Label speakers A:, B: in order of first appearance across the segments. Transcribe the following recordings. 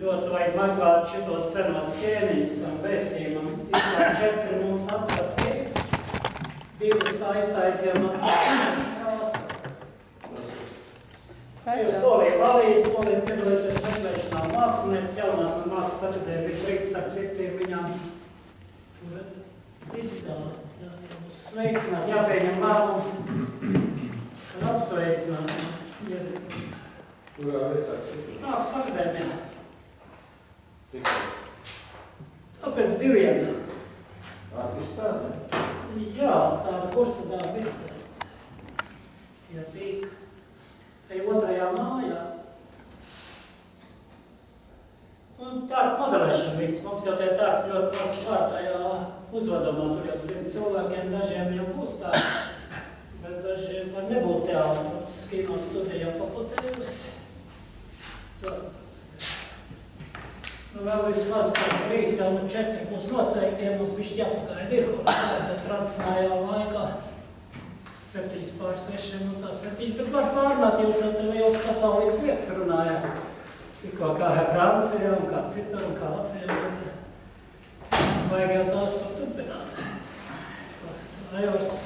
A: ļoti vajag meklēt šitos senos ķēniņus tam vēstījumam. Izlāk četri mums atrasti. Divas aiztaisījām no krāsa. Jūs solījāt Lalijas, solījāt piedalīties meklēšanā mākslinieces jaunās un mākslas akadēmijas rīts, starp citu ir viņām jūs sveicināt, jāpieņem lēmums, apsveicināt. iedrīkst.
B: Kurā vietā?
A: Mākslas akadēmijā.
B: Cik?
A: Tāpēc diviem.
B: Attīstādē?
A: Jā, tāda kursa darba izstāde. Ja tīk. Tai otrajā mājā. Un tārp modelēšana viņas. Mums jau tie tārp ļoti maz klāt tajā uzvedumā. Tur jau simt cilvēkiem dažiem jau būs tā. Bet dažiem var nebūt teātros. Kino studija jau paplatējusi. Tā. Nu, vēl vismaz trīs, jau nu četri būs noteikti, ja mums bišķi jāpagaida ir, kur tāda tradicionālajā laikā. Septiņas pār sešiem, nu tā septiņas, bet var pārnāt, jūs jau te liels pasaulīgs lietas runājāt. Tikko kā Francijā un kā citur un kā Latvijā, bet vajag jau tās var turpināt. Ajos.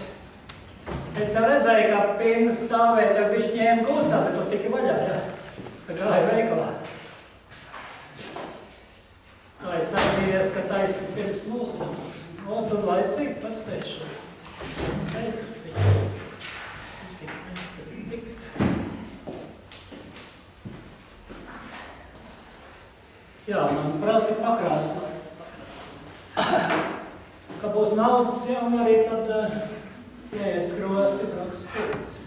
A: Es jau redzēju, ka pinnas stāvēt, jau bišķi ņēma gūstā, bet tu tiki vaļā, jā. Ka gāja veikalā. Tā es atbījies, ka taisa pirms mūsu sanāksmes. O, tu laicīgi paspēšu. Tas meistars tik. Tik meistari tikt. Jā, manuprāt, ir pakrāsāts. pakrāsāts. Ka būs naudas jau un arī tad uh, jāieskrojas stiprāks spūks.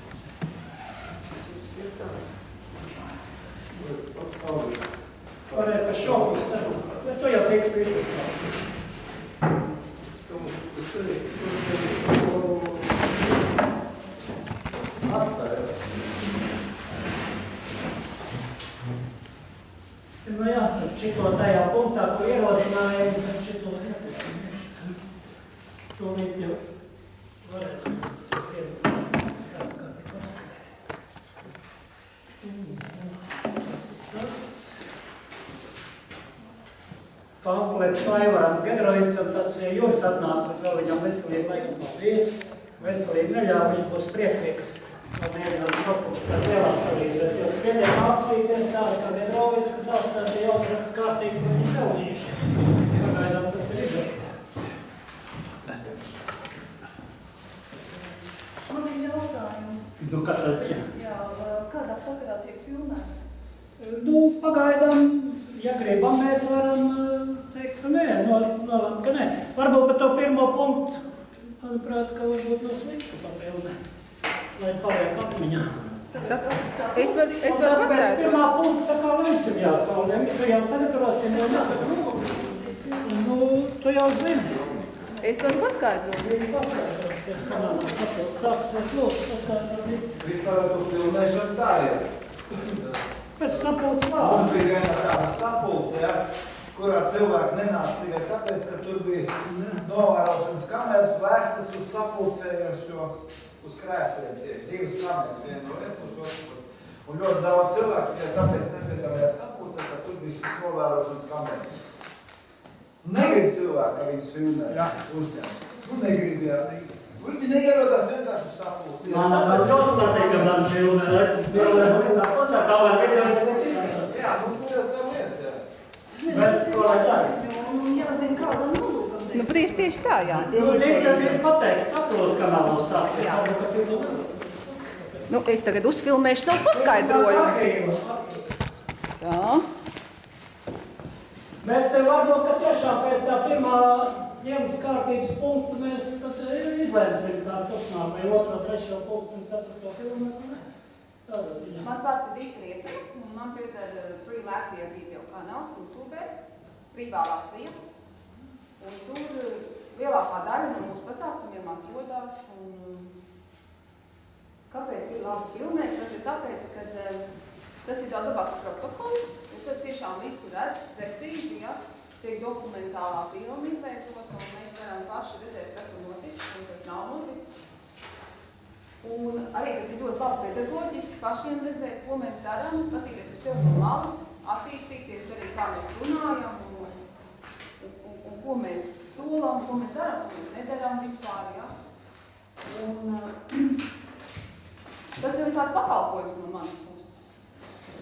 A: Varēja par šo pusi sarunāt, bet tu jau tiks visur. Nu jā, tad šito tajā punktā, ko ierosinājām, tad šito nepieņemšu. Tūlīt jau varēsim to pievisāt. Jā, kā tik apskatīt. Tas ir tas. Pamflets Laivaram Gedroicam, tas Juris atnāca, bet vēl viņam veselība, lai un paldies. Veselība neļauj, viņš būs priecīgs. Un mēģinās nopūst ar lielās avīzēs, jo pietiek mākslīties tāda, kā Gedrovics, kas augstās ir jāuzraksta kārtīgi, ko viņi pelnījuši. Pagaidām tas ir izdarīts.
C: Man ir jautājums,
A: Nu, katrā ziņā.
C: jā, kādā sakarā tiek filmēts?
A: Nu, pagaidām, ja gribam, mēs varam ka nē, nol- nolemt, ka nē. Varbūt par to pirmo punktu, manuprāt, ka varbūt no slikta papildē, lai paliek atmiņā.
D: Es varu, es varu
A: tad pēc
D: pastāstīt.
A: pirmā punkta tā kā lemsim jau, lem, tu jau tagad rosim jau nākamā. Nu, tu jau zini.
D: Es varu paskaidrot.
A: Viņi paskaidros, ja kanālā sapils sāksies lūk, paskaidrot.
B: Vispār tu filmēšana tā ir.
A: Pēc sapulces
B: Mums
A: vārdu.
B: bija viena tāda sapulce, ja, kurā cilvēki nenāca tikai tāpēc, ka tur bija novērošanas kameras vēstas uz sapulcējošo uz krēsliem. Tie divas kameras, viena no vienas uz otru. Un ļoti daudz cilvēku tikai tāpēc nepiedalījās sapulcē, ka tur bija šis novērošanas kameras. Negrib cilvēki, ka viņus filmē
A: Jā.
B: uzņemt. Nu, negrib, jā. Viņi neierodās vienkārši uz sapulci.
A: Man ļoti patīk, ka man filmē, pasakā, lai video izsaka izskatīt.
B: Jā, nu, tur jau tā lieta, jā.
A: Bet ko lai dara?
C: Un jāzina, kādam nolūkam
D: Nu, priekš tieši tā, jā.
A: Nu, tikai grib pateikt, sapulces kanālā sāksies,
D: Jā.
A: varbūt, ka citu nevar.
D: Nu, es tagad uzfilmēšu savu paskaidrojumu. Tā.
A: Bet eh, varbūt, ka tiešām pēc tā pirmā dienas kārtības punkta mēs tad eh, izlēmsim turpināt, vai otro, trešo punktu un ceturto ne? Tādā ziņā.
D: Mans vārds ir Dita Rietuva, un man pieder uh, Free Latvija video kanāls YouTube, Brīvā Latvija. Un tur uh, lielākā daļa no mūsu pasākumiem atrodas. Un, uh, kāpēc ir labi filmēt? Tas ir tāpēc, ka uh, tas ir daudz labāk par protokolu, un tad tiešām visu redz precīzi, ja tiek dokumentālā filma izveidota, un mēs varam paši redzēt, kas ir noticis un kas nav noticis. Un arī tas ir ļoti labi pedagoģiski pašiem redzēt, ko mēs darām, patīties uz sevi no malas, attīstīties arī, kā mēs un ko mēs darām, ko mēs nedarām vispār, ja. Un uh, tas jau ir tāds pakalpojums no manas puses.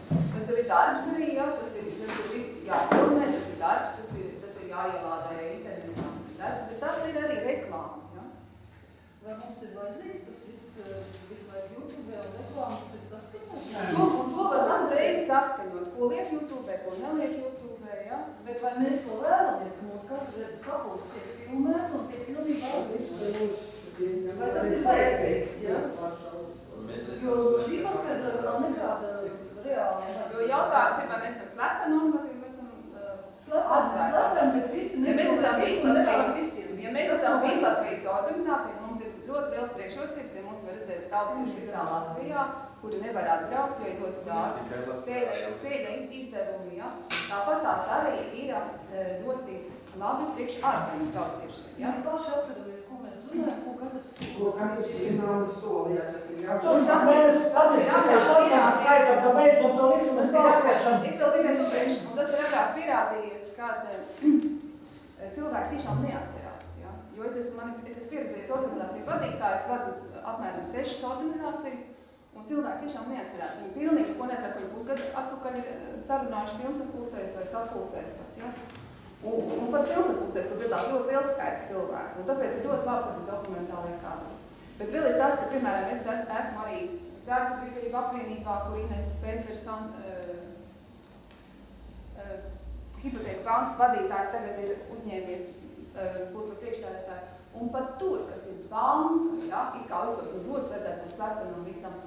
D: Tas jau ir darbs arī, ja, tas ir, tas ir viss jāfilmē, tas ir darbs, tas ir, tas ir jāielādē internetā, tas ir darbs, bet tas ir arī reklāma, ja.
C: Vai mums ir vajadzīgs tas viss, eh, visu laiku YouTube un reklāma, tas ir saskaņots?
D: To, un to var katru reizi saskaņot, ko liek YouTube, ko neliek YouTube, ja.
C: Bet vai mēs to vēlamies, ka mūsu katra sapulce tiek filmēta un tiek pilnībā atzīta? Vai tas ir vajadzīgs, ja? Jo šī paskaidrojuma nav nekāda reāla.
D: Jo jautājums ir, vai mēs esam slepeni organizācija, vai mēs esam uh,
C: Slepeni, bet visi visiem.
D: Ja mēs esam Vīslatvijas organizācija, mums ir ļoti liels priekšrocības, ja mums var redzēt tautieši visā Latvijā, kuri nevar atbraukt, jo ir ļoti dārgs ceļa, izdevumi, ja. Tāpat tās arī ir eh, ļoti labi priekš ārzemju tautiešiem, ja.
C: Mēs paši atceramies, ko mēs runājam, ko katrs
E: Ko katrs zina un solīja, tas ir jā.
A: Tur mēs patiesībā esam skaitām, ka beidzot to liksim uz balsošanu.
D: Es vēl tikai pabeigšu, un tas ir agrāk pierādījies, kad eh, cilvēki tiešām neatcerās, ja? jo es esmu, mani, es esmu pieredzējis organizācijas vadītājs, vadu apmēram sešas organizācijas, un cilvēki tiešām neatcerās. Viņi pilnīgi ko neatcerās, ko viņi pusgadu atpakaļ ir eh, sarunājuši pilnsapulcēs vai sapulcēs pat, ja? Un, un pat pilnsapulcēs, kur piedalās ļoti liels skaits cilvēku, un tāpēc ir ļoti labi, ka ir dokumentālajā kādā. Bet vēl ir tas, ka, piemēram, es es- esmu arī Dārsabiedrība apvienībā, kur Ines Svenfers uh, uh, hipotēku bankas vadītājs tagad ir uzņēmies uh, par priekšstādātāju. Un pat tur, kas ir banka, ja, it kā liktos, nu ļoti vajadzētu būt slepenam visam,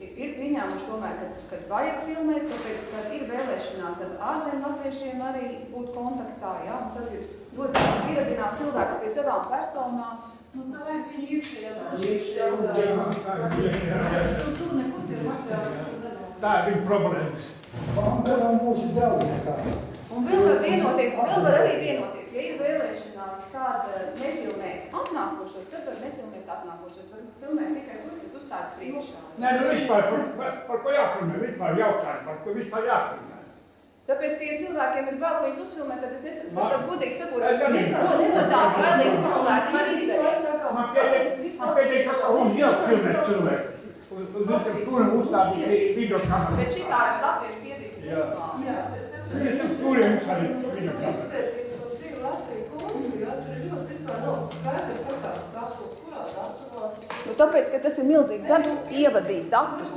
D: ir, ir pieņēmuši tomēr, ka, kad vajag filmēt, tāpēc, ka ir vēlēšanās ar ārzemju latviešiem arī būt kontaktā, ja, un tas ir ļoti labi ieradināt cilvēkus pie savām personām,
C: Nu, tā ir viņa iekšējā
E: Iekšējā
C: darbā. Tu tur nekur tie materiāls.
F: Tā ir viņa problēmas.
B: Banka nav mūsu draudīgā.
D: Un vēl var vienoties, un vēl var arī vienoties, ja ir vēlēšanās kāda nefilmēt atnākošos, tad var nefilmēt atnākošos, var filmēt tikai uzstājas priekšā.
F: Nē, nu vispār par, par, par ko jāfilmē, vispār jautājumu, par ko vispār jāfilmē.
D: Tāpēc, ka, ja cilvēkiem ir bail, ko jūs uzfilmēt, tad es nesaku,
F: Man-
D: tad godīgi sakot,
F: Es gan-
D: no, no tā bailīgi cilvēki var izdarīt.
F: Man pietiek, ka un jau filmē cilvēku. Un un viņš tur uzstādīt video kameru.
D: Bet šitā ir latviešu biedrības
F: Jā.
C: Jā.
F: Turiem uzstādīt video kameru.
G: Izpētīt to brīvu Latviju kontu, jā, tur ir ļoti vispār nav skaidrs, kas tāds sapulcs, kurā datumā.
D: Nu, tāpēc, ka tas ir milzīgs darbs, ievadīt datus.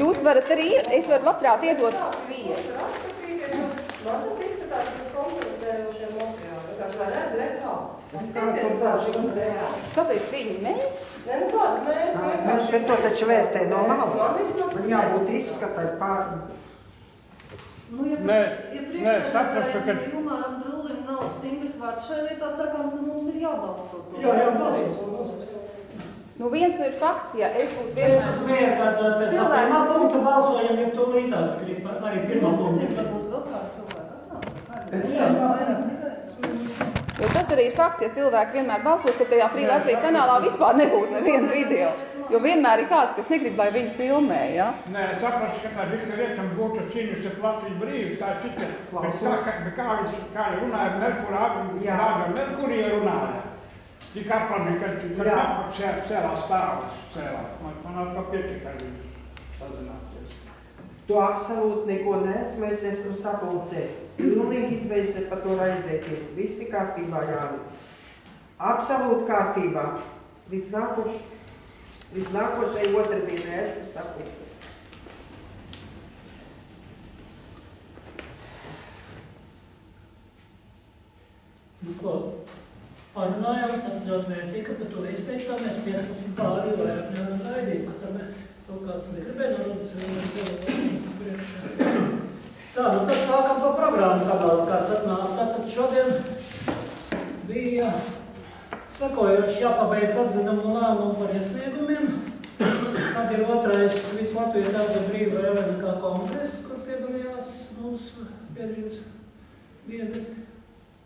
D: Jūs varat arī, es varu labprāt iedot vietu.
G: Man tas izskatās pēc kompromitējošiem materiāliem. Vienkārši vai redz reklāmu.
E: Tas tā tur daži reāli.
D: Kāpēc viņi mēs?
G: Nē, nu kāda mēs vienkārši...
E: Bet to taču vērtē no malas. Man jābūt izskatai pār.
C: Nu, ja priekšsēdētājiem Ilmāram Drūlim nav stingrs vārds šajā lietā sakāms, tad mums ir jābalso. to.
A: Jā, jā, balsosim.
D: Nu, viens no ir fakts, ja es būtu
A: Es
D: vienmēr...
A: uz mieru, kad uh, pēc tam pirmā punkta balsojam, ja tūlītās arī pirmā
C: Es nezinu,
A: punkta.
C: varbūt vēl kāda cilvēka atnāk.
A: Jā.
C: Nekā.
D: Jo tas arī ir fakts, ja cilvēki vienmēr balso, ka tajā Free Latvija kanālā vispār nebūtu neviena video. Jo vienmēr ir kāds, kas negrib, lai viņu filmē, ja?
F: Nē, saprotu, ka tā Viktorija Riekam būtu cīnījusi ar Latviju brīvi, tā ir cita. Bet kā, kā, bet kā viņš, kā runāja ar Merkurā, ar Merkurija runāja. Tik aplamīgi, ka, ka
E: Jā.
F: sē, sēlā stāvas, sēlā. Man, to pietika ar viņu sazināties.
E: Tu absolūti neko nesmu, es esmu sapulcē. Pilnīgi izbeidze par to raizēties. Visi kārtībā, Jāni. Absolūti kārtībā. Līdz nākoš, līdz nākošai otrdienai esmu sapulcē.
A: Nu, ko parunājām, tas ļoti vērtīgi, par to izteicāmies 15 pāri, vairāk nevaram gaidīt, ka tam kaut kāds negribēja norunas priekšā. Tā, nu tad sākam pa programmu, vēl kāds atnāk. Tātad šodien bija sekojoši jāpabeidz atzinumu lēmumu par iesniegumiem. Tad ir otrais visu Latviju daudz brīva Evenikā kongress, kur piedalījās mūsu biedrības biedri.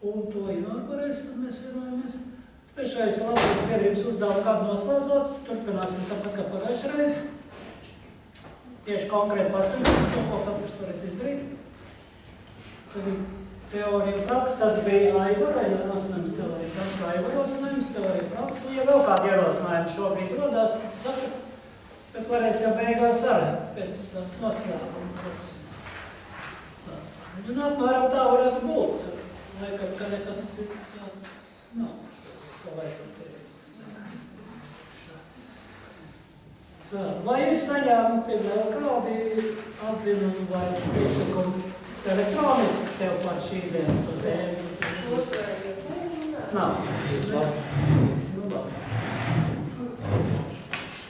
A: Un to inaugurēs, tad mēs vienojamies. Trešais Latvijas biedrības uzdevuma kādu noslēdzot. Turpināsim tāpat kā pagājušajā reizē. Tieši konkrēti paskatīties to, ko katrs varēs izdarīt. Tad ir teorija praksa, tas bija Aivara, ja nosinājums teorija praksa, Aivara nosinājums teorija praksa, un ja vēl kādi ierosinājumi šobrīd rodās, tad sakat, bet varēs jau beigās arī pēc noslēguma. Tā. Un apmēram tā varētu būt. Laikam, ka nekas cits tāds nav, ko vajadzētu teikt. Tā, vai ir saņemti vēl kādi atzinumi vai priekšlikumi elektroniski tev par šīs dienas to tēmu? Nav saņemts. Nu, labi.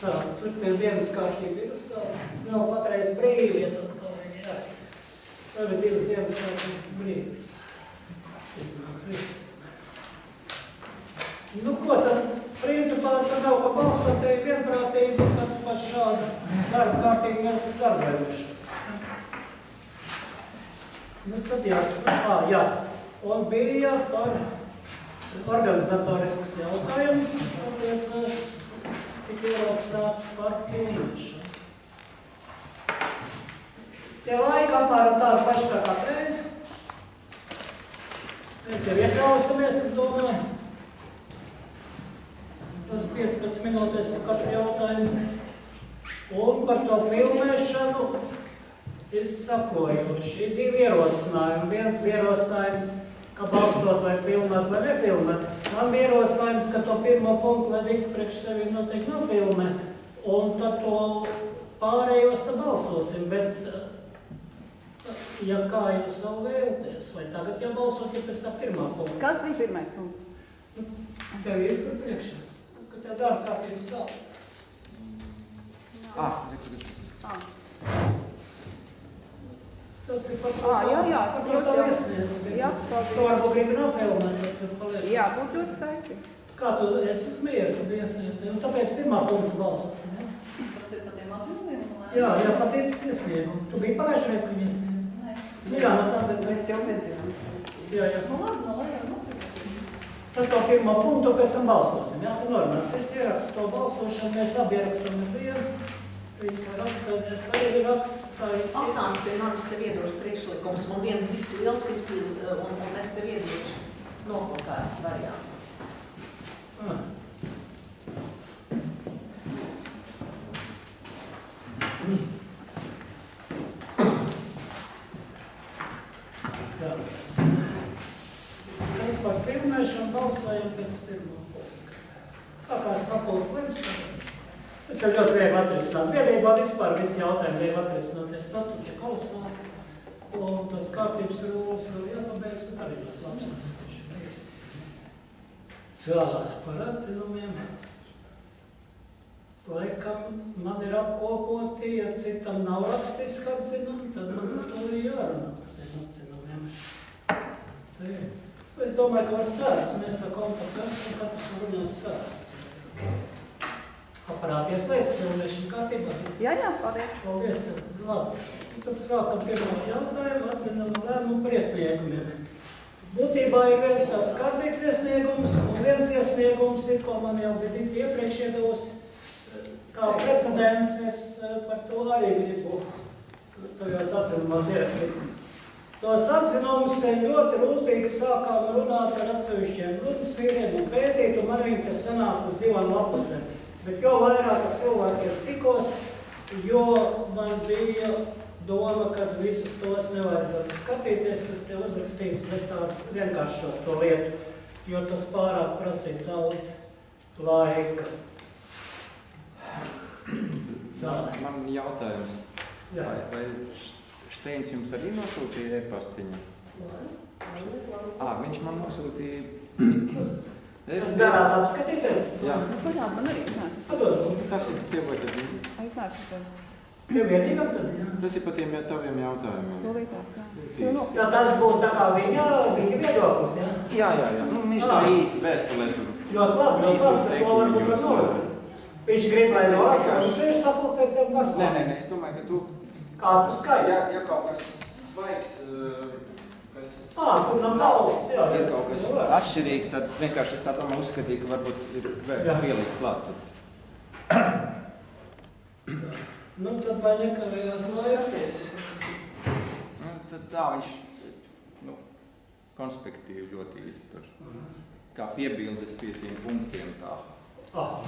A: Tā, tur tev dienas kārtība ir uz galda. Nav patreiz brīvi, ja tad kolēģi jā. Tagad divas dienas kārtība brīvi. Iznāks viss. Nu, ko tad, principā, tad nav ko ir vienprātība, kad par šādu darba kārtību mēs darbojamies. Nu, tad jāsaka, ā, jā. Un bija par organizatorisks jautājums, kas attiecas tik ierosināts par pilnīšanu. Tie laika apmēram tādi paši kā katreiz. Mēs jau iekrausamies, es domāju. Tas 15 minūtes par katru jautājumu. Un par to filmēšanu ir sakojuši. Ir divi ierosinājumi. Viens bija ierosinājums, ka balsot vai filmēt vai nefilmēt. Man bija ierosinājums, ka to pirmo punktu, diktu priekš sevi, noteikti nofilmē. Un tad to pārējos tad balsosim. Bet, ja kā jūs vēl vēlties, vai tagad jābalsot, ja pēc tā pirmā punkta?
D: Kas bija pirmais punkts?
A: Tev ir tur priekšā, tev darba kārtības stāv.
H: Ah,
D: Ah.
A: Tas ir to,
D: Ā, jā, jā,
A: par to
D: ļoti
A: tā
D: jau-
A: iesniedz.
D: jā,
A: To varbūt gribi nofilmēt, bet tur paliek.
D: Jā, būtu ļoti skaisti.
A: Kā tu esi mieru, kad iesniedz? Un tāpēc pirmā punkta balsosim, jā?
C: Tas ir par tiem ā,
A: Jā, jā, patīcis iesniegumu. Tu biji pagājušajā reizē, kad iesniedz.
C: Nē.
A: Nu jā, no tā, bet,
E: Mēs jau nezinām.
A: jā, jā.
C: Nu labi, nu notiek.
A: Tad to pirmo punktu pēc tam balsosim, jā? Tu normāls. Es ierakstu to balsošanu, mēs abi ierakstam vienu. Viņa raksta, es arī rakstu, tā ir.
I: Atnāc pie manis, tev iedošu priekšlikums, man viens bija liels izpild, un, un es tev iedošu nokalkāts variants.
A: Ah. Tā. Tad filmēšanu balsojam pēc pirmā punkta. Kā kā sapulcs lems, tāpēc. Tas ir ļoti viegli atrisināt. Biedrībā vispār visi jautājumi viegli atrisināt. Es statuti kolosāli. Un tas kārtības rūlis vēl jāpabeidz, bet arī labs atsevišķi. Tā, par atzinumiem. Laikam man ir apkopoti, ja citam nav rakstiski atzinumi, tad man par to ir jārunā par tiem atzinumiem. Tā ir. Es domāju, ka var sēdz, mēs tā kompakti esam, katrs var runāt sēdz. Aparāti ieslēdz, filmēšana kārtībā.
D: Jā, jā, paldies.
A: Paldies, jā, tad labi. Tad sākam pirmo jautājumu, atzinām lēmumu par iesniegumiem. Būtībā ir viens tāds kārtīgs iesniegums, un viens iesniegums ir, ko man jau bija Dita iepriekš iedevusi, kā precedents, es eh, par to arī gribu tajos atzinumos ierakstīt. Tos atzinumus te ļoti rūpīgi sākām runāt ar atsevišķiem rudas vīriem un pētīt, un man viņi, kas sanāk uz divām lapusēm. Bet jo vairāk ar cilvēkiem tikos, jo man bija doma, ka visus tos nevajadzētu skatīties, kas te uzrakstīts, bet tā vienkāršot to lietu, jo tas pārāk prasīja daudz laika. Tā,
H: Man jautājums,
A: jā.
H: vai, vai Šteins jums arī nosūtīja e-pastiņu? Ā, viņš man nosūtīja...
A: Tas darāt apskatīties?
H: Jā,
D: Nu, paļāk, man arī nāk.
A: Padod,
H: tas ir tev, vai tad...
D: Es tas.
A: tev vienīgam tad, jā.
H: Tas ir par tiem taviem jautājumiem.
D: To līdās, jā. To no.
A: Tā tas būtu tā kā viņa, viņa viedoklis, jā?
H: Jā, jā, jā. Nu, viņš tā
A: Ā.
H: īsi vēstulē tur.
A: Ļoti labi, ļoti labi, tad to varbūt var nolasīt. Viņš grib, lai nolasīt, un viņš ir sapulcēt tev par
H: Nē, nē, nē, es domāju, ka tu...
A: Kā tu skaiti?
H: Ja, ja kaut kas svaigs, eh, kas
A: Ā, tur nav nav, jā.
H: ir kaut kas
A: jā.
H: atšķirīgs, tad vienkārši es tā domāju uzskatīju, ka varbūt ir
A: Jā.
H: vērts pielikt klāt.
A: Nu, tad lai nekavējās laiks.
H: Nu, tad tā viņš, nu, konspektīvi ļoti īsti tur. Kā piebildes pie tiem punktiem tā.
A: Aha.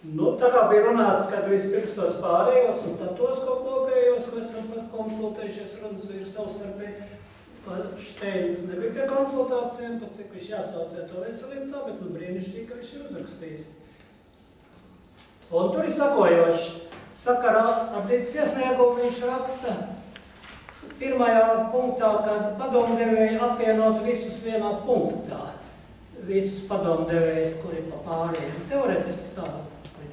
A: Nu, tā kā bija runāts, ka vispirms tos pārējos un tad tos ko kopējos, ko esam konsultējušies runas ir savstarpēji. Šteins nebija pie konsultācijām, pat cik viņš jāsaucē to veselību tā, bet nu brīnišķīgi, ka viņš ir uzrakstījis. Un tur ir sakojoši. Sakarā ar tītas iesniegumu viņš raksta pirmajā punktā, kad padomdevēji apvienot visus vienā punktā. Visus padomdevējus, kuri pa pārējiem. Teoretiski tā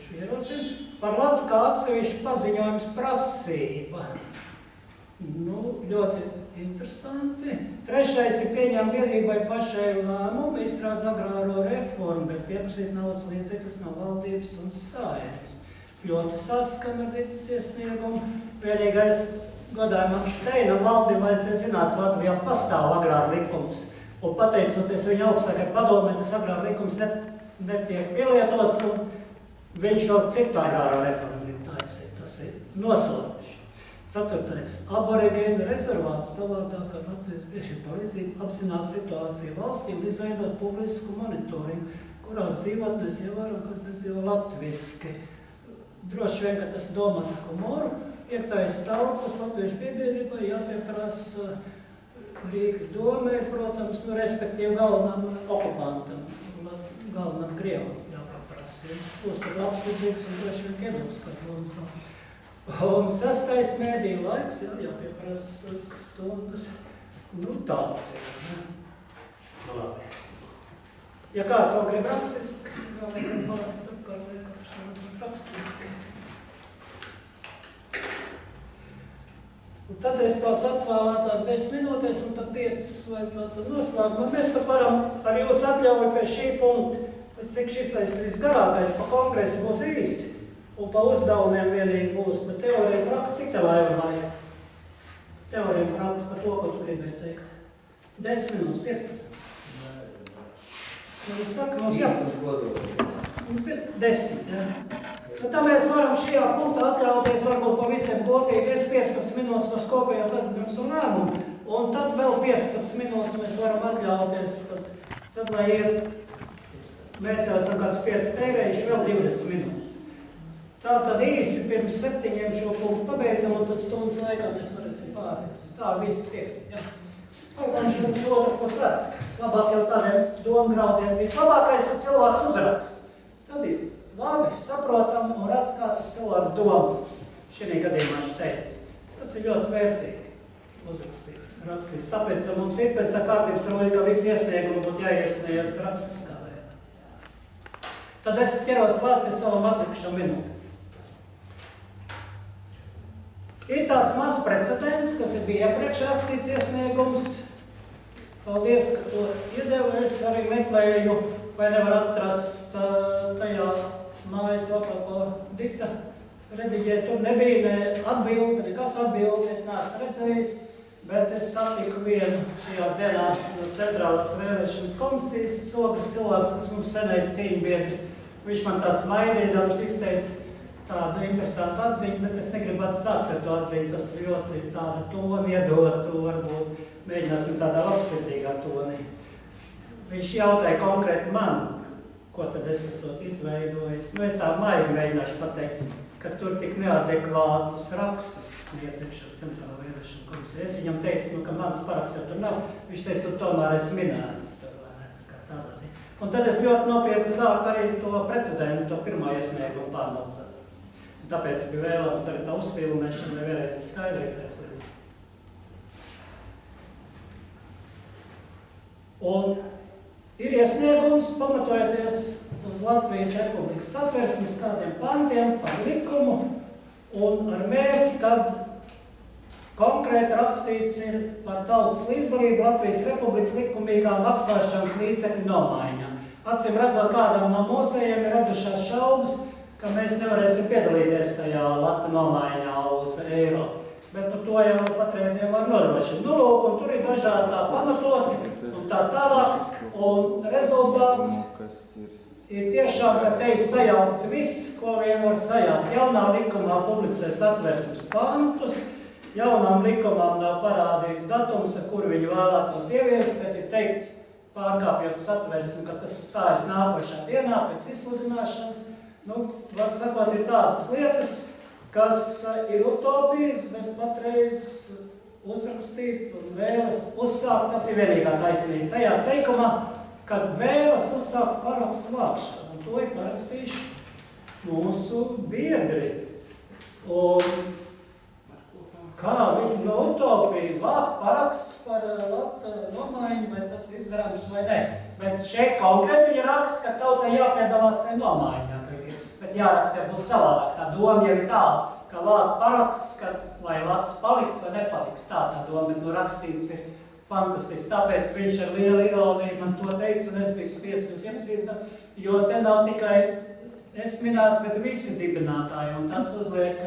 A: viņš ierosina. Par labu kā atsevišķu paziņojums prasība. Nu, ļoti interesanti. Trešais ir pieņemt biedrībai pašai lēmumu, izstrādāt agrāro reformu, bet pieprasīt naudas līdzekļus no valdības un sājums. Ļoti saskan ar tītas iesniegumu. Vienīgais godājumam Šteinam valdībai vajadzēja zināt, ka Latvijā pastāv agrāra likums. Un pateicoties viņa augstākai padomē, tas agrāra likums net, netiek pielietots, un viņš jau citu agrāro reformu grib taisīt. Tas ir nosodoši. Ceturtais. Aborigēna rezervāts savādāk ar Latvijas bieži palīdzību apzināt situāciju valstī un izveidot publisku monitoringu, kurā dzīvotnes ievēro, kas nedzīvo latviski. Droši vien, ka tas ir domāts humoru. Piektais tautas latviešu piebiedrībai jāpieprasa Rīgas domē, protams, nu, respektīvi galvenam okupantam, galvenam Krievam. Viņš tad labsirdīgs un droši vien ka mums. Un sastais mēdīja laiks, jā, jāpieprasa stundas. Nu, tāds ir. Ne? Nu, labi. Ja kāds vēl grib rakstiski, vēl negrib palaist apkārt, vai katrs vēl rakstiski. Un tad es tās atvēlētās 10 minūtēs un tad 5 vajadzētu noslēgumā. Mēs pat varam ar jūsu atļauju pie šī punkta, cik šis visgarākais pa kongresu būs īsi. Un pa uzdevumiem vienīgi būs, bet teorija praksa tev vajag vajag? Teorija praksa par to, ko tu gribēji teikt. 10 minūtes, 15. Nu, saka, mums jā. Nu, 10, jā. Nu, tā mēs varam šajā punktā atļauties varbūt pa visiem kopīgi. Es 15 minūtes tos kopējās atzīmes un lēmumu. Un tad vēl 15 minūtes mēs varam atļauties, tad, tad lai iet, mēs jau esam kāds 5 tērējuši, vēl 20 minūtes. Tā tad īsi pirms septiņiem šo punktu pabeidzam, un tad stundas laikā mēs varēsim pārējus. Tā viss piekt, ja. Pagājuši mums otru pusē. Labāk jau tādiem domgraudiem. Vislabākais, ka cilvēks uzraksta. Tad ir labi, saprotam un redz, kā tas cilvēks domā. Šī gadījumā viņš teica. Tas ir ļoti vērtīgi uzrakstīt, rakstīt. Tāpēc mums ir pēc tā kārtības ka visi iesniegumi būtu jāiesniedz rakstiskā. Tad es ķeros klāt pie savam atlikušam minūtēm. Ir tāds mazs precedents, kas ir bija iepriekš rakstīts iesniegums. Paldies, ka to iedevu. Es arī meklēju, vai nevar atrast tajā mājaslapā, ko Dita rediģē. Tur nebija ne atbildi, nekas atbildi, es neesmu redzējis. Bet es satiku vienu šajās dienās centrālās vēlēšanas komisijas sogas cilvēks, kas mums senais cīņbiedrs. Viņš man tā smaidīdams izteica, tādu interesantu atziņu, bet es negribu atsākt to atziņu. Tas ļoti tādu toni iedot, to varbūt mēģināsim tādā labsirdīgā tonī. Viņš jautāja konkrēti man, ko tad es esot izveidojis. Nu, es tā maigi mēģināšu pateikt, ka tur tik neadekvātus rakstus sniedzēšu ar centrālo vēlēšanu komisiju. Es viņam teicu, nu, ka mans paraksts jau tur nav. Viņš teica, tu tomēr esi minēts. Tur, ne, tā kā tādā ziņā. Un tad es ļoti nopietni sāku arī to precedentu, to pirmo iesniegumu pārnaudzēt. Tāpēc bija vēlams arī tā uzfilmēšana, lai vēlreiz ir skaidrīgais lietas. Un ir iesniegums, pamatojoties uz Latvijas Republikas satversmes kādiem pantiem par likumu un ar mērķi, kad konkrēti rakstīts ir par tautas līdzdalību Latvijas Republikas likumīgā maksāšanas līdzekļu nomaiņā. Acīm redzot, kādām no mūsējiem ir radušās šaubas, ka mēs nevarēsim piedalīties tajā lata nomaiņā uz eiro. Bet nu, to jau patreiziem var nodrošināt. Nu, lūk, un tur ir dažādi tā pamatoti un tā tālāk. Un rezultāts ir tiešām, ka te ir sajaukts viss, ko vien var sajaukt. Jaunā likumā publicē satversmes pantus, jaunām likumām nav parādīts datums, ar kuru viņi vēlētos ieviest, bet ir teikts, pārkāpjot satversmi, ka tas stājas nākošā dienā pēc izsludināšanas. Nu, var sakot, ir tādas lietas, kas ir utopijas, bet patreiz uzrakstīt un vēlas uzsākt, tas ir vienīgā taisnība. Tajā teikumā, kad vēlas uzsākt parakstu vākšanu, un to ir parakstījuši mūsu biedri. Un kā viņi no utopija vākt paraksts par uh, lata nomaiņu, vai tas izdarāms vai nē. Bet šeit konkrēti viņi raksta, ka tautai jāpiedalās ne nomaiņā, ka bet jāraksta, ja būs savādāk. Tā doma jau ir tāda, ka vākt paraksts, ka vai lats paliks vai nepaliks. Tā tā doma, bet nu rakstīts ir fantastisks. Tāpēc viņš ar lielu ironiju man to teica, un es biju spiests jums iepazīstināt, jo te nav tikai es minēts, bet visi dibinātāji, un tas uzliek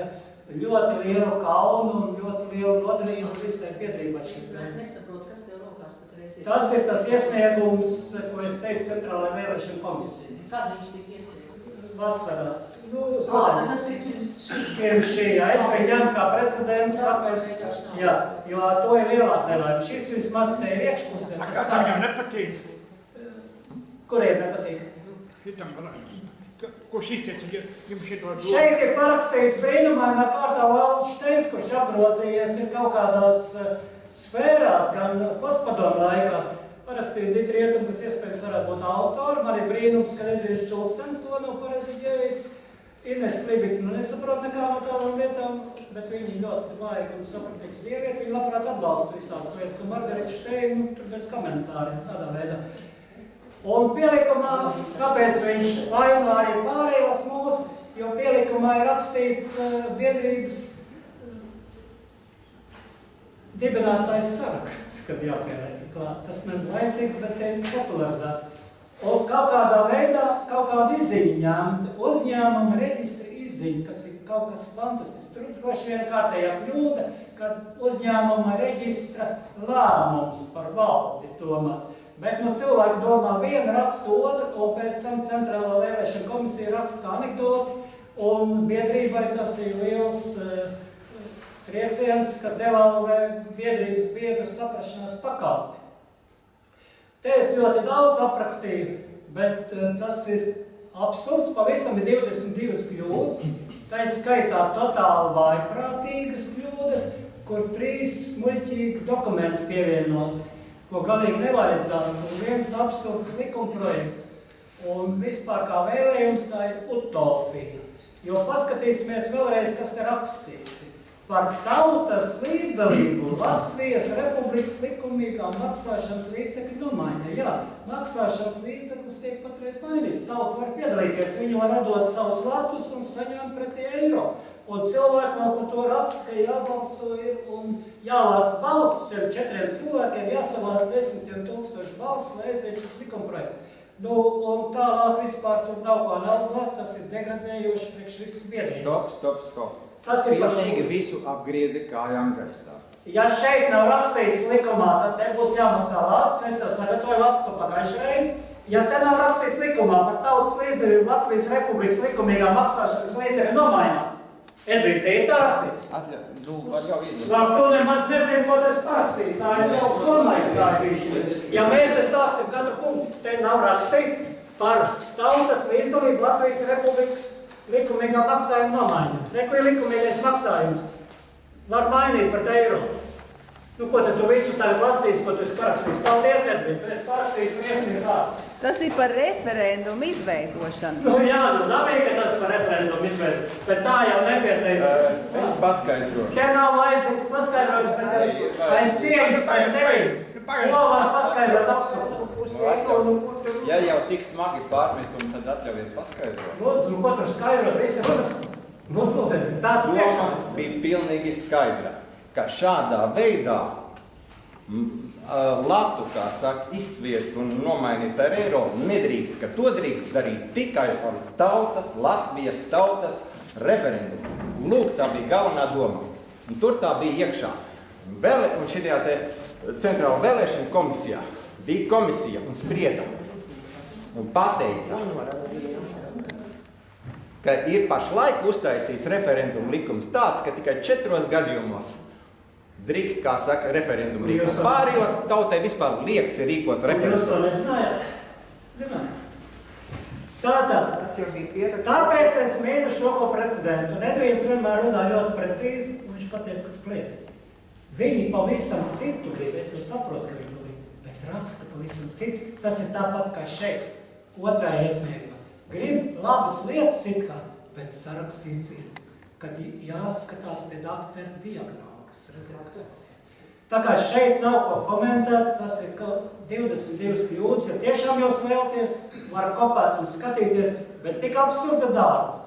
A: ļoti lielu kaunu un ļoti lielu nodarījumu visai biedrībai.
I: Es nesaprotu, kas tev rokās patreiz ir.
A: Tas ir tas iesniegums, ko es teicu Centrālajai vēlēšana komisijai.
I: Kad viņš tika iesniegts?
A: Vasarā. Nu, skatās.
I: tas ir pirms šī.
A: Pirms šī, jā, es viņu ņemu kā precedentu, tāpēc, jā, jo to ir lielāka nelaime. Šis vismaz te ir iekšpusē.
F: Kā tam jau nepatīk?
A: Kuriem nepatīk?
F: Šitam, ka- kurš izteica ju- jums šito domu?
A: Šeit ir parakstījis brīnumainā kārtā Valds Šteins, kurš apgrozījies ir kaut kādās eh, sfērās, gan postpadomu laikā. Parakstījis Dita Rietumu, kas iespējams varētu būt autori. Man ir brīnums, ka Edrijas Čulkstens to nav parediģējis. Ines Klibita, nu nesaprot nekā no tādām lietām, bet viņi ļoti laika un sapratīga sieviete. Viņa labprāt atbalsta visādas lietas. Un Margarita Šteina, nu, tur bez komentāriem, tādā veidā. Un pielikumā, kāpēc viņš vaino arī pārējos mūs, jo pielikumā ir rakstīts uh, biedrības uh, dibinātājs saraksts, kad jāpieliek klāt. Tas nav laicīgs, bet te ir popularizēts. Un kaut kādā veidā, kaut kāda izziņa ņemt, uzņēmuma reģistra izziņa, kas ir kaut kas fantastisks. Tur droši vien kārtējā kļūda, kad uzņēmuma reģistra lēmums par valdi domāts. Bet nu, cilvēki domā vienu, raksta otru, un pēc tam centrālā vēlēšana komisija raksta kā anekdoti, un biedrībai tas ir liels uh, trieciens, ka devalvē biedrības biedru saprašanās pakāpi. Te es ļoti daudz aprakstīju, bet uh, tas ir absurds. Pavisam ir 22 kļūdas. Tā ir skaitā totāli vaiprātīgas kļūdas, kur trīs muļķīgi dokumenti pievienoti, ko galīgi nevajadzētu. Un viens absurds likuma projekts. Un vispār kā vēlējums tā ir utopija. Jo paskatīsimies vēlreiz, kas te rakstīts. Par tautas līdzdalību Latvijas republikas likumīgā maksāšanas līdzekļu nomaiņa. Jā, maksāšanas līdzeklis tiek patreiz mainīts. Tauta var piedalīties, viņi var radot savus latus un saņemt pretī eiro. Un cilvēki vēl par to raksta, ka jābalso ir un jāvāc balss šiem četriem cilvēkiem, jāsavāc desmitiem tūkstoši balss, lai aiziet šis likumprojekts. Nu, un tālāk vispār tur nav ko nelzāt, tas ir degradējoši priekš visas biedrības.
H: Stop, stop, stop.
A: Tas ir
H: Pilnīgi visu apgriezi kājām gaisā.
A: Ja šeit nav rakstīts likumā, tad te būs jāmaksā lats. Es jau sagatavoju latu pagājušajā reizē. Ja te nav rakstīts likumā par tautas līdzdalību Latvijas Republikas likumīgā maksāšanas līdzekļu nomaiņā, Edvīna, te ir tā rakstīts.
H: Atļauj, nu, var jau izdot.
A: Labi, tu nemaz nezini, ko tas parakstīs. Tā ir tautas nomaiņa, tā ir bijuši. Ja mēs te sāksim katru punktu, te nav rakstīts par tautas līdzdalību Latvijas Republikas likumīgā maksājuma nomaiņa. Neko ir likumīgais maksājums. Var mainīt pret eiro. Nu, ko tad tu visu tagad lasīsi, ko tu esi parakstījis? Paldies, Edvin, tu esi parakstījis, tu iesniedz vārdu.
D: Tas ir par referendumu izveidošanu.
A: Nu jā, nu dabīgi, ka tas par referendumu izveidu, bet tā jau nepieteica.
H: Es paskaidrošu.
A: Te nav vajadzīgs paskaidrojums, bet aiz cieņas pret tevi. Ko var paskaidrot absurdu?
H: Ja jau tik smagi pārmetumi, tad atļaujiet paskaidrot.
A: Lūdzu, nu ko tur skaidrot, viss ir uzrakstīts. Lūdzu, lūdzu, tāds
H: Doma
A: priekšlikums.
H: bija pilnīgi skaidra, ka šādā veidā latu, kā saka, izsviest un nomainīt ar eiro nedrīkst, ka to drīkst darīt tikai ar tautas, Latvijas tautas referendumu. Lūk, tā bija galvenā doma. Un tur tā bija iekšā. Vēl, un šajā te centrāla vēlēšana komisijā bija komisija un sprieda un pateica, ka ir pašlaik uztaisīts referendumu likums tāds, ka tikai četros gadījumos drīkst, kā saka, referendumu rīkot. Pārējos tautai vispār liekts ir rīkot
A: Jūs to
H: referendumu.
A: nezinājāt? Zināt. Tātad,
E: Tas jau bija pierakstīts.
A: tāpēc es mīnu šo ko precedentu. Un Edvīns vienmēr runā ļoti precīzi, un viņš patiesi, kas pliek. Viņi pavisam citu grib, es jau saprotu, ka viņi to grib, bet raksta pavisam citu. Tas ir tāpat kā šeit, otrā iesniegumā. Grib labas lietas it kā, bet sarakstīts ir, kad jāskatās pie doktora diagnozes. Redziet, kas. Tā kā šeit nav ko komentēt, tas ir ka 22 kļūdas, ja tiešām jūs vēlaties, var kopēt un skatīties, bet tik absurda darba.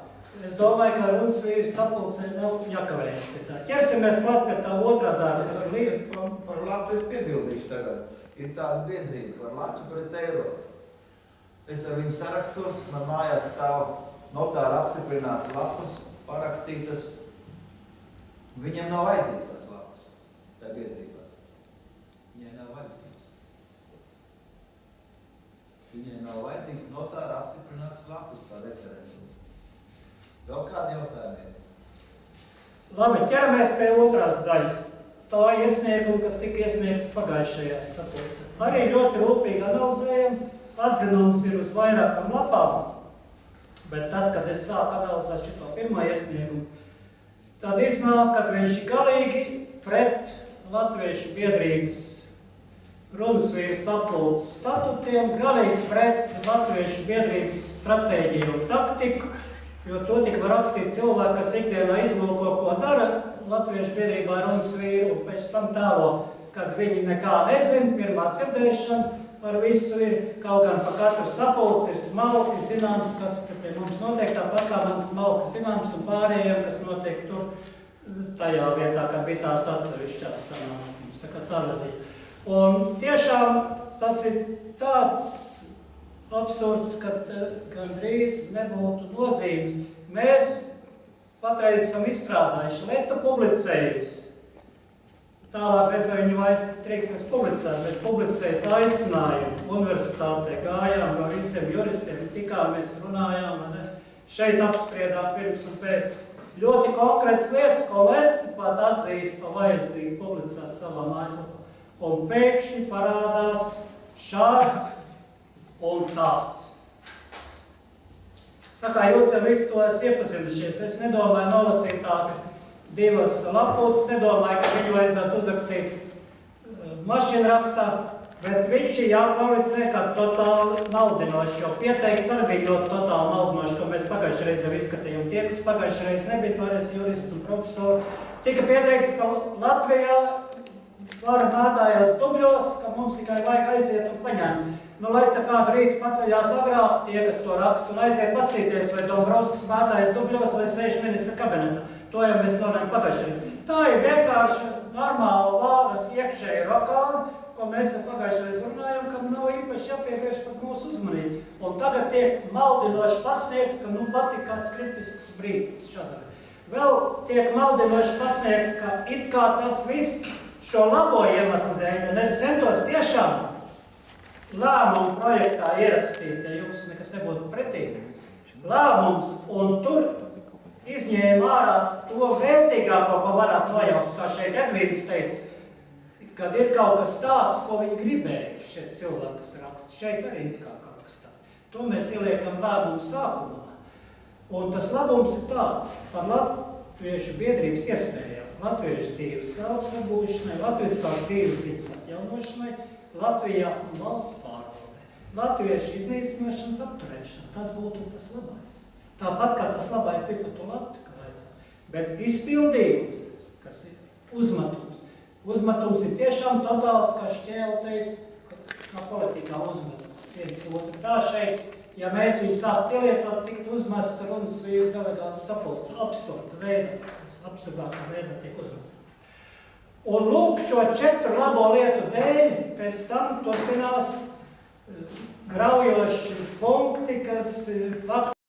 A: Es domāju, ka runas vīri sapulcē nav jākavējas pie tā. Ķersimies klāt pie tā otrā darba, tas ir līdz
B: Par, par Latviju es piebildīšu tagad. Ir tāda biedrība par Latviju pret eiro. Es ar viņu sarakstos, man mājās stāv notāra apstiprināts lapus, parakstītas. Viņiem nav vajadzīgs tas lapus, tā biedrība. Viņai nav vajadzīgs. Viņai nav vajadzīgs notāra apstiprināts lapus par referendumu. Vēl kādi jautājumi?
A: Labi, ķeramies pie otrās daļas. Tā iesnieguma, kas tika iesniegts pagājušajā sapulcē. Arī ļoti rūpīgi analizējam. Atzinums ir uz vairākam lapām. Bet tad, kad es sāku analizēt šo pirmo iesniegumu, tad iznāk, ka viņš ir galīgi pret latviešu biedrības runas vīru sapulces statutiem, galīgi pret latviešu biedrības stratēģiju un taktiku, jo to tik var rakstīt cilvēki, kas ikdienā izlūko, ko dara latviešu biedrībā runas vīru, un pēc tam tālo, kad viņi nekā nezin, pirmā dzirdēšana par visu ir, kaut gan pa katru sapulci ir smalki zināms, kas pie mums notiek, tāpat kā man smalki zināms un pārējiem, kas notiek tur tajā vietā, kad bija tās atsevišķās sanāksmes. Tā kā tādā ziņā. Un tiešām tas ir tāds absurds, ka eh, gandrīz nebūtu nozīmes. Mēs patreiz esam izstrādājuši lietu publicējusi. Tālāk mēs ar viņu vairs trīkstēs publicēt, bet publicējas aicinājumu universitātē, gājām no visiem juristiem, tikāmies, runājām, ne? šeit apspriedām pirms un pēc. Ļoti konkrēts lietas, ko Leta pat atzīst pa vajadzīgu publicēt savā mājaslapā. Un pēkšņi parādās šāds un tāds. Tā kā jūs jau visu to esat iepazinušies, es nedomāju nolasīt tās divas lapus, nedomāju, ka viņu vajadzētu uzrakstīt uh, mašīnrakstā, bet viņš ir jākvalificē kā totāli maldinošs, jo pieteikts arī bija ļoti totāli maldinošs, ko mēs pagājušajā reizē jau izskatījām. Tie, kas pagājušajā reizē nebija pārējais juristi un profesori, tika pieteikts, ka Latvijā var mētājās dubļos, ka mums tikai vajag aiziet un paņemt. Nu, lai tā kādu rītu paceļās agrāk, tie, kas to raksta, un aiziet pastīties, vai Dombrovskis mētājas dubļos vai sēž ministra kabinetā. To jau mēs runājam pagājušajā. Tā ir vienkārši normāla vāras iekšēja rokāna, ko mēs jau pagājušajā runājam, ka nav īpaši jāpievērš pat mūsu uzmanību. Un tagad tiek maldinoši pasniegts, ka nu pat ir kāds kritisks brīdis šādā. Vēl tiek maldinoši pasniegts, ka it kā tas viss šo labo iemeslu dēļ, un es centos tiešām lēmumu projektā ierakstīt, ja jums nekas nebūtu pretī. Lēmums, un tur izņēma ārā to vērtīgāko, ko varētu nojaust, kā šeit Edvīns teica, kad ir kaut kas tāds, ko viņi gribējuši šeit cilvēki, kas raksta. Šeit arī ir kā kaut kas tāds. To mēs ieliekam lēmumu sākumā. Un tas labums ir tāds par latviešu biedrības iespējām, latviešu dzīves telpas apgūšanai, latviešu kā dzīves ziņas atjaunošanai, Latvijā un valsts pārvaldē. Latviešu iznīcināšanas apturēšana, tas būtu tas labais. Tāpat kā tas labais bija par to kā vajadzētu. Bet izpildījums, kas ir uzmetums, uzmetums ir tiešām totāls, kā Šķēla teica, kā politikā uzmetums. Viens otru. Tā šeit, ja mēs viņu sāk pielietot, tikt uzmesta runas vīru delegāts sapulcs. Absurda veidā, absurdākā veidā tiek uzmesta. Un lūk, šo četru labo lietu dēļ, pēc tam turpinās eh, graujoši punkti, kas eh, faktiski